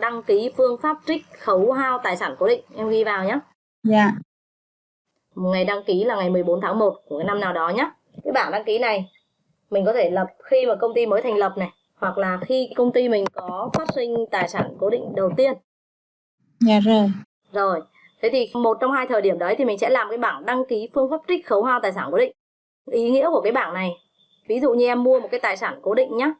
đăng ký phương pháp trích khấu hao tài sản cố định. Em ghi vào nhé dạ. Ngày đăng ký là ngày 14 tháng 1 của cái năm nào đó nhé cái bảng đăng ký này mình có thể lập khi mà công ty mới thành lập này hoặc là khi công ty mình có phát sinh tài sản cố định đầu tiên. Dạ rồi. Rồi thế thì một trong hai thời điểm đấy thì mình sẽ làm cái bảng đăng ký phương pháp trích khấu hao tài sản cố định. Ý nghĩa của cái bảng này ví dụ như em mua một cái tài sản cố định nhé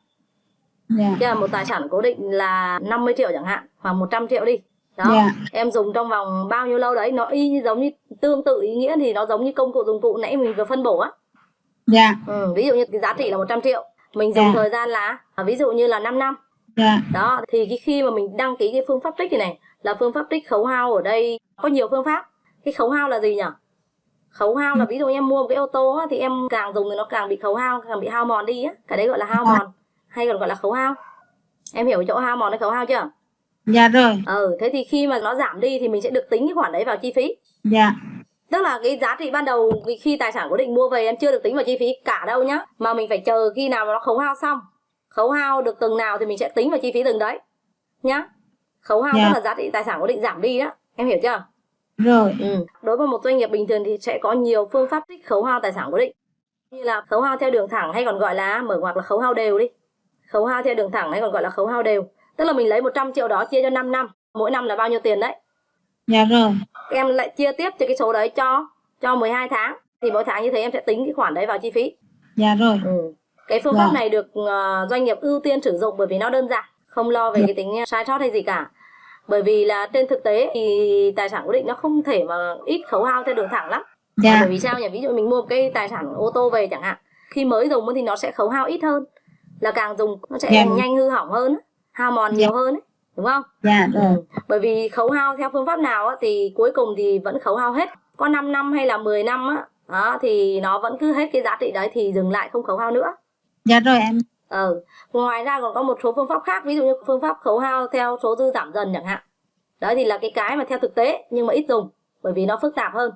dạ. Chứ là một tài sản cố định là 50 triệu chẳng hạn hoặc 100 triệu đi. Đó. Dạ. Em dùng trong vòng bao nhiêu lâu đấy nó y như giống như tương tự ý nghĩa thì nó giống như công cụ dụng cụ nãy mình vừa phân bổ á. Dạ. Ừ, ví dụ như cái giá trị là 100 triệu. Mình dùng Dạ. thời gian là à, ví dụ như là 5 năm. Dạ. Đó thì cái khi mà mình đăng ký cái phương pháp trích này này là phương pháp trích khấu hao ở đây có nhiều phương pháp. Cái khấu hao là gì nhỉ? Khấu hao là ví dụ em mua một cái ô tô á, thì em càng dùng thì nó càng bị khấu hao càng bị hao mòn đi á. Cái đấy gọi là hao Dạ. mòn hay còn gọi là khấu hao. Em hiểu chỗ hao mòn hay khấu hao chưa? Dạ rồi. Ừ thế thì khi mà nó giảm đi thì mình sẽ được tính cái khoản đấy vào chi phí. Dạ. Tức là cái giá trị ban đầu khi- khi tài sản cố định mua về em chưa được tính vào chi phí cả đâu nhá. Mà mình phải chờ khi nào mà nó khấu hao xong. Khấu hao được từng nào thì mình sẽ tính vào chi phí từng đấy nhá. Khấu hao Dạ. tức là giá trị tài sản cố định giảm đi đó. Em hiểu chưa? Rồi. Ừ. đối với một doanh nghiệp bình thường thì sẽ có nhiều phương pháp trích khấu hao tài sản cố định. Như là khấu hao theo đường thẳng hay còn gọi là mở ngoặc là khấu hao đều đi khấu hao theo đường thẳng hay còn gọi là khấu hao đều. Tức là mình lấy 100 triệu đó chia cho 5 năm mỗi năm là bao nhiêu tiền đấy? Dạ rồi em lại chia tiếp cho cái số đấy cho cho 12 tháng. Thì mỗi tháng như thế em sẽ tính cái khoản đấy vào chi phí. Dạ rồi. Ừ. cái phương pháp Vâng. này được ờ, doanh nghiệp ưu tiên sử dụng bởi vì nó đơn giản không lo về cái tính sai sót hay gì cả. Bởi vì là trên thực tế thì tài sản cố định nó không thể mà ít khấu hao theo đường thẳng lắm. Dạ. Bởi vì sao nhỉ? Ví dụ mình mua một cái tài sản ô tô về chẳng hạn khi mới dùng thì nó sẽ khấu hao ít hơn là càng dùng nó sẽ Dạ. nhanh hư hỏng hơn hao mòn nhiều hơn ấy, đúng không dạ rồi Ừ. Bởi vì khấu hao theo phương pháp nào á, thì cuối cùng thì vẫn khấu hao hết. Có 5 năm hay là 10 năm á, đó, thì nó vẫn cứ hết cái giá trị đấy thì dừng lại không khấu hao nữa. dạ rồi em Ừ. Ngoài ra còn có một số phương pháp khác, ví dụ như phương pháp khấu hao theo số dư giảm dần chẳng hạn. Đấy thì là cái cái mà theo thực tế nhưng mà ít dùng bởi vì nó phức tạp hơn.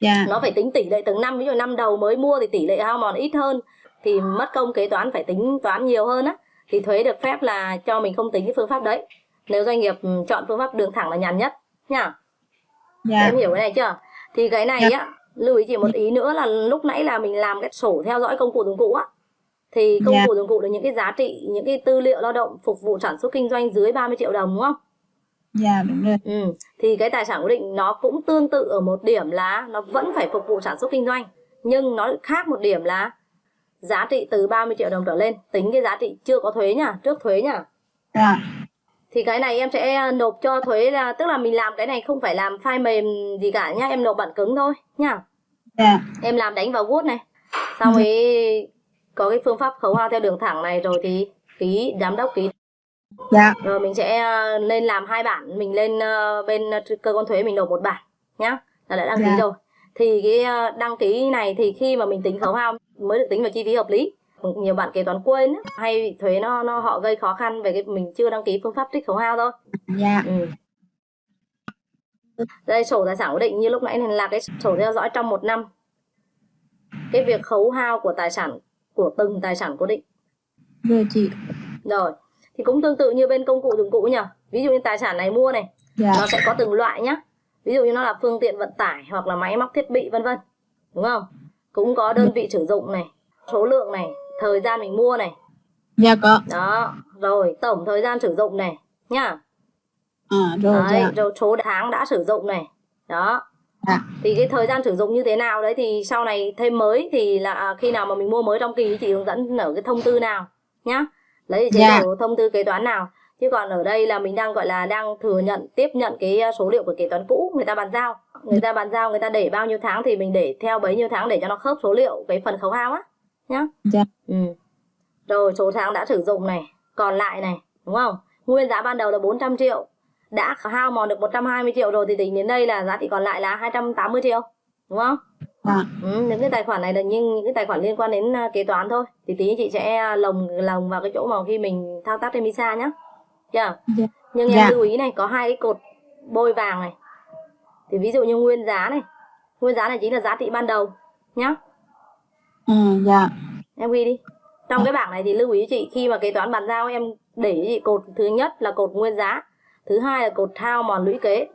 dạ Nó phải tính tỷ lệ từng năm, ví dụ năm đầu mới mua thì tỷ lệ hao mòn ít hơn thì mất công kế toán phải tính toán nhiều hơn á thì thuế được phép là cho mình không tính cái phương pháp đấy. Nếu doanh nghiệp ừ, chọn phương pháp đường thẳng là nhàn nhất nhá. dạ Em hiểu cái này chưa? Thì cái này Dạ. á, lưu ý chỉ một ý nữa là lúc nãy là mình làm cái sổ theo dõi công cụ dụng cụ á. Thì công Dạ. cụ dụng cụ là những cái giá trị, những cái tư liệu lao động phục vụ sản xuất kinh doanh dưới 30 triệu đồng đúng không? dạ đúng rồi Ừ. Thì cái tài sản cố định nó cũng tương tự ở một điểm là nó vẫn phải phục vụ sản xuất kinh doanh. Nhưng nó khác một điểm là giá trị từ 30 triệu đồng trở lên. Tính cái giá trị chưa có thuế nhá, trước thuế nhá. dạ. Thì cái này em sẽ nộp cho thuế là tức là mình làm cái này không phải làm file mềm gì cả nhá, em nộp bản cứng thôi nhá. dạ. Em làm đánh vào Word này. Xong rồi có cái phương pháp khấu hao theo đường thẳng này rồi thì ký giám đốc ký. Dạ. Rồi mình sẽ ờ, lên làm hai bản. Mình lên ờ, bên cơ quan thuế mình nộp một bản nhá. Là đã đăng ký Dạ. rồi thì cái ờ, đăng ký này thì khi mà mình tính khấu hao mới được tính vào chi phí hợp lý. Nhiều bạn kế toán quên hay bị thuế nó nó họ gây khó khăn về cái mình chưa đăng ký phương pháp trích khấu hao thôi. Dạ. Ừ. đây sổ tài sản cố định như lúc nãy này là cái sổ theo dõi trong một năm. Cái việc khấu hao của tài sản của từng tài sản cố định. Rồi chị rồi thì cũng tương tự như bên công cụ dụng cụ nhỉ ví dụ như tài sản này mua này dạ. nó sẽ có từng loại nhá ví dụ như nó là phương tiện vận tải hoặc là máy móc thiết bị vân vân. Đúng không? Cũng có đơn vị sử dụng này số lượng này thời gian mình mua này. Dạ có. Đó rồi tổng thời gian sử dụng này nhá. À rồi đấy, dạ. rồi số tháng đã sử dụng này. Đó. Dạ. Thì cái thời gian sử dụng như thế nào đấy thì sau này thêm mới thì là à, khi nào mà mình mua mới trong kỳ chị hướng dẫn ở cái thông tư nào nhá. Lấy chế Dạ. độ thông tư kế toán nào chứ còn ở đây là mình đang gọi là đang thừa nhận tiếp nhận cái à, số liệu của kế toán cũ người ta bàn giao. Người ta bàn giao người ta để bao nhiêu tháng thì mình để theo bấy nhiêu tháng để cho nó khớp số liệu cái phần khấu hao á nhá. Dạ. Ừ. rồi số tháng đã sử dụng này còn lại này đúng không? Nguyên giá ban đầu là 400 triệu đã hao mòn được 120 triệu rồi thì tính đến đây là giá trị còn lại là 280 triệu đúng không? Dạ. Ừ, những cái tài khoản này là những, những cái tài khoản liên quan đến à, kế toán thôi. Thì tí chị sẽ à, lồng lồng vào cái chỗ mà khi mình thao tác trên Misa nhá chưa dạ. Nhưng em Dạ. lưu ý này có hai cái cột bôi vàng này. Thì ví dụ như nguyên giá này. Nguyên giá này chính là giá trị ban đầu nhá. Ừ dạ. Em ghi đi. Trong cái bảng này thì lưu ý chị khi mà kế toán bàn giao em để ý chị cột thứ nhất là cột nguyên giá thứ hai là cột hao mòn lũy kế.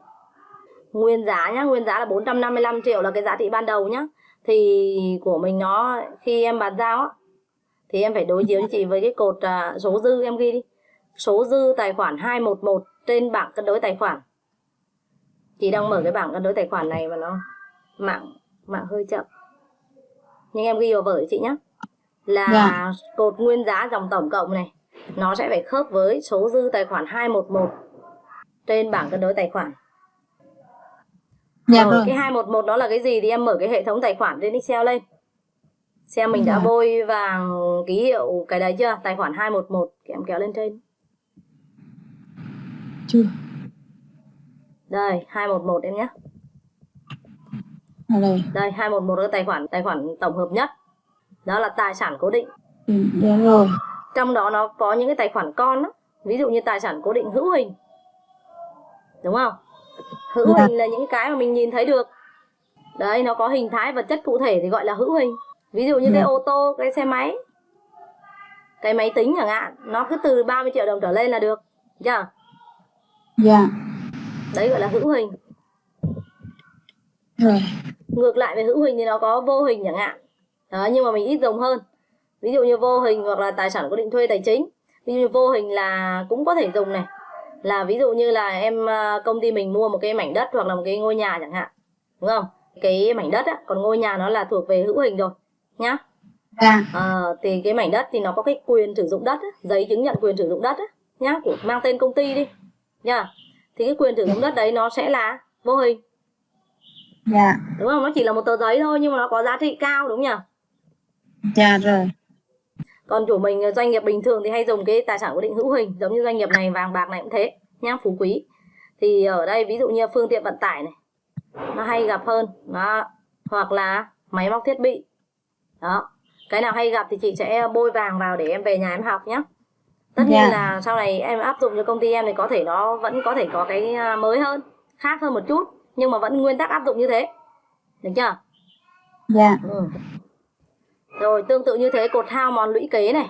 Nguyên giá nhá nguyên giá là 455 triệu là cái giá trị ban đầu nhá. Thì của mình nó khi em bàn giao á thì em phải đối chiếu chị với cái cột à, số dư em ghi đi số dư tài khoản 211 trên bảng cân đối tài khoản. Chị đang mở cái bảng cân đối tài khoản này và nó mạng mạng hơi chậm. Nhưng em ghi vào vở chị nhé là Dạ. cột nguyên giá dòng tổng cộng này nó sẽ phải khớp với số dư tài khoản 211 trên bảng cân đối tài khoản. Dạ rồi, rồi. cái 211 đó là cái gì thì em mở cái hệ thống tài khoản trên Excel lên. Xem mình đã Dạ. bôi vàng ký hiệu cái đấy chưa? Tài khoản 211 em kéo lên trên Chưa. đây 211 em nhé Ở đây. đây 211 là tài khoản tài khoản tổng hợp nhất đó là tài sản cố định Ừ, Dạ rồi. trong đó nó có những cái tài khoản con đó. ví dụ như tài sản cố định hữu hình đúng không hữu Dạ. hình là những cái mà mình nhìn thấy được đấy nó có hình thái vật chất cụ thể thì gọi là hữu hình ví dụ như cái Dạ. ô tô cái xe máy cái máy tính chẳng hạn nó cứ từ 30 triệu đồng trở lên là được chưa Dạ. đấy gọi là hữu hình. Rồi. ngược lại về hữu hình thì nó có vô hình chẳng hạn. Đó nhưng mà mình ít dùng hơn. Ví dụ như vô hình hoặc là tài sản cố định thuê tài chính. Ví dụ như vô hình là cũng có thể dùng này. Là ví dụ như là em à, công ty mình mua một cái mảnh đất hoặc là một cái ngôi nhà chẳng hạn. Đúng không? Cái mảnh đất á còn ngôi nhà nó là thuộc về hữu hình rồi nhá. Dạ. Ờ, thì cái mảnh đất thì nó có cái quyền sử dụng đất á, giấy chứng nhận quyền sử dụng đất á, nhá của mang tên công ty đi nhá thì cái quyền sử dụng đất đấy nó sẽ là vô hình. Dạ. đúng không? Nó chỉ là một tờ giấy thôi nhưng mà nó có giá trị cao đúng nhỉ? Dạ rồi. còn chủ mình doanh nghiệp bình thường thì hay dùng cái tài sản cố định hữu hình giống như doanh nghiệp này vàng bạc này cũng thế nhá phú quý. Thì ở đây ví dụ như phương tiện vận tải này nó hay gặp hơn đó hoặc là máy móc thiết bị. Đó. Cái nào hay gặp thì chị sẽ bôi vàng vào để em về nhà em học nhé tất nhiên Dạ. là sau này em áp dụng cho công ty em thì có thể nó vẫn có thể có cái à, mới hơn khác hơn một chút nhưng mà vẫn nguyên tắc áp dụng như thế được chưa Dạ. Ừ. Rồi tương tự như thế cột hao mòn lũy kế này.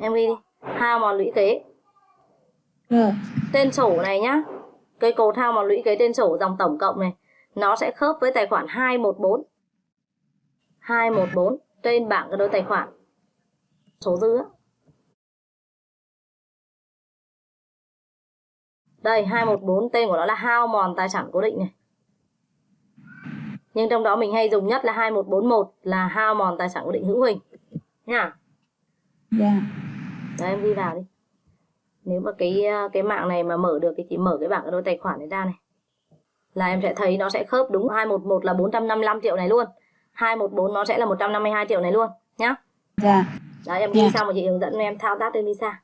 Em ghi đi. Hao mòn lũy kế. Rồi. Tên sổ này nhá. Cái cột hao mòn lũy kế tên sổ dòng tổng cộng này nó sẽ khớp với tài khoản 214. 214 trên bảng cân đối tài khoản. Số dư á. Đây 214 tên của nó là hao mòn tài sản cố định này. Nhưng trong đó mình hay dùng nhất là 2141 là hao mòn tài sản cố định hữu hình. Nha. Dạ. Đấy em ghi vào đi. Nếu mà cái cái mạng này mà mở được thì chị mở cái bảng đối tài khoản này ra này. Là em sẽ thấy nó sẽ khớp đúng 211 là 455 triệu này luôn. 214 nó sẽ là 152 triệu này luôn nhá. Dạ. Đấy em ghi Dạ. xong rồi chị hướng dẫn em thao tác trên visa.